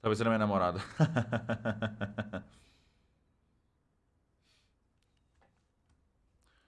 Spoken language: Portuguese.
Talvez era minha namorada.